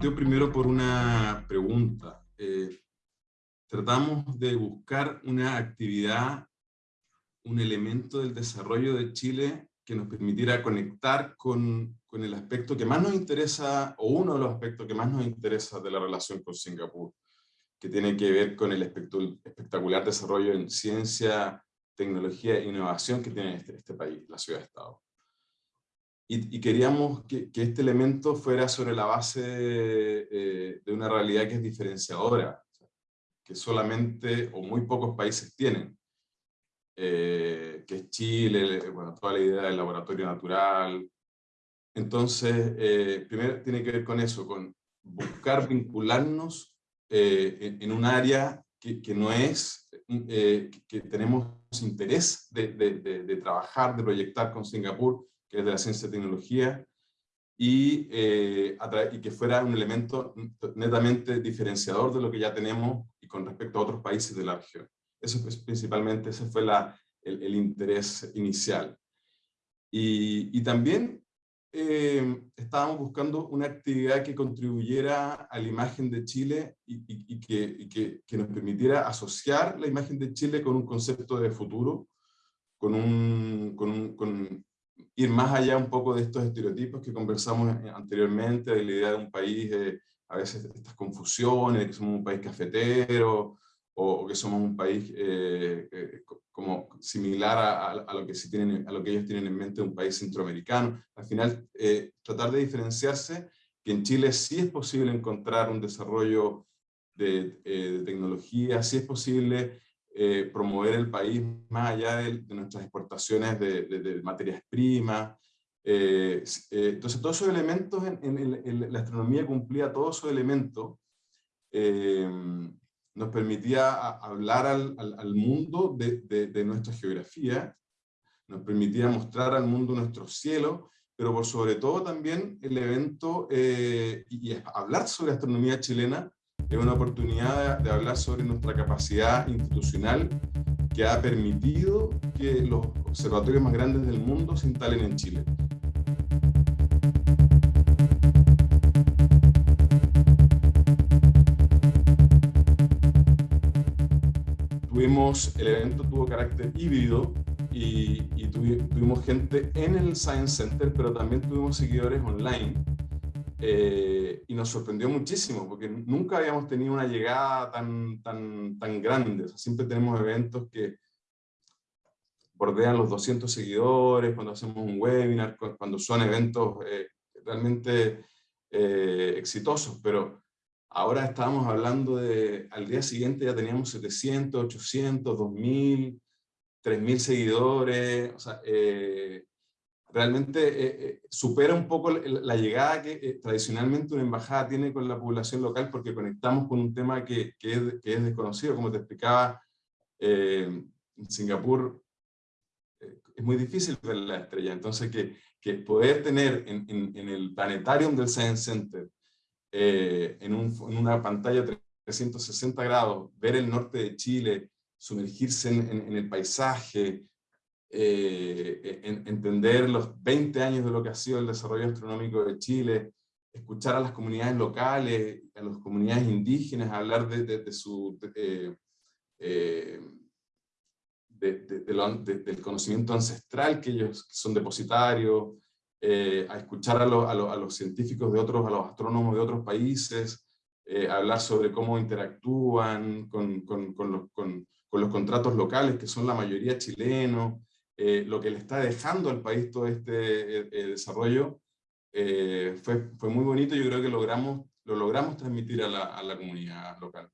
partió primero por una pregunta. Eh, tratamos de buscar una actividad, un elemento del desarrollo de Chile que nos permitiera conectar con, con, el aspecto que más nos interesa, o uno de los aspectos que más nos interesa de la relación con Singapur, que tiene que ver con el espectacular desarrollo en ciencia, tecnología e innovación que tiene este, este país, la ciudad-estado. Y, y, queríamos que, que, este elemento fuera sobre la base eh, de una realidad que es diferenciadora, que solamente o muy pocos países tienen, eh, que es Chile, bueno, toda la idea del laboratorio natural. Entonces, eh, primero tiene que ver con eso, con buscar vincularnos eh, en, un área que, que no es, eh, que tenemos interés de, de, de, trabajar, de proyectar con Singapur, que es de la ciencia y tecnología, y, eh, y, que fuera un elemento netamente diferenciador de lo que ya tenemos y con respecto a otros países de la región. Eso es principalmente, ese fue la, el, el, interés inicial. Y, y también eh, estábamos buscando una actividad que contribuyera a la imagen de Chile y, y, que, que, que, nos permitiera asociar la imagen de Chile con un concepto de futuro, con, un, con, un, con ir más allá un poco de estos estereotipos que conversamos anteriormente, de la idea de un país, eh, a veces estas confusiones, que somos un país cafetero, o, que somos un país eh, eh, como similar a, lo que si tienen, a lo que ellos tienen en mente un país centroamericano. Al final, eh, tratar de diferenciarse, que en Chile sí es posible encontrar un desarrollo de, eh, de tecnología, sí es posible eh, promover el país más allá de, nuestras exportaciones de, materias primas. entonces, todos esos elementos en, la astronomía cumplía todos esos elementos nos permitía hablar al, mundo de, nuestra geografía, nos permitía mostrar al mundo nuestro cielo, pero por sobre todo también el evento eh, y, y, hablar sobre astronomía chilena es una oportunidad de, hablar sobre nuestra capacidad institucional que ha permitido que los observatorios más grandes del mundo se instalen en Chile. el evento tuvo carácter híbrido y tuvimos gente en el Science Center, pero también tuvimos seguidores online. Eh, y nos sorprendió muchísimo, porque nunca habíamos tenido una llegada tan, tan, tan grande. Siempre tenemos eventos que bordean los 200 seguidores, cuando hacemos un webinar, cuando son eventos eh, realmente eh, exitosos, pero Ahora estábamos hablando de, al día siguiente ya teníamos 700, 800, 2000, 3000 seguidores, o sea, eh, realmente eh, eh, supera un poco la, llegada que eh, tradicionalmente una embajada tiene con la población local porque conectamos con un tema que, que, es, desconocido, como te explicaba, en Singapur es muy difícil ver la estrella, entonces que, que poder tener en, en, el planetarium del Science Center eh, en, en, una pantalla 360 grados, ver el norte de Chile, sumergirse en el paisaje, eh, entender los 20 años de lo que ha sido el desarrollo astronómico de Chile, escuchar a las comunidades locales, a las comunidades indígenas, hablar de, de, de su... Eh, eh, lo, del conocimiento ancestral que ellos son depositarios, eh, a escuchar a, lo, a, lo, a, los científicos de otros, a los astrónomos de otros países, eh, hablar sobre cómo interactúan con, con, con, los, con, los, contratos locales, que son la mayoría chilenos, eh, lo que le está dejando al país todo este eh, desarrollo, eh, fue, fue muy bonito, yo creo que logramos, lo logramos transmitir a la, a la comunidad local.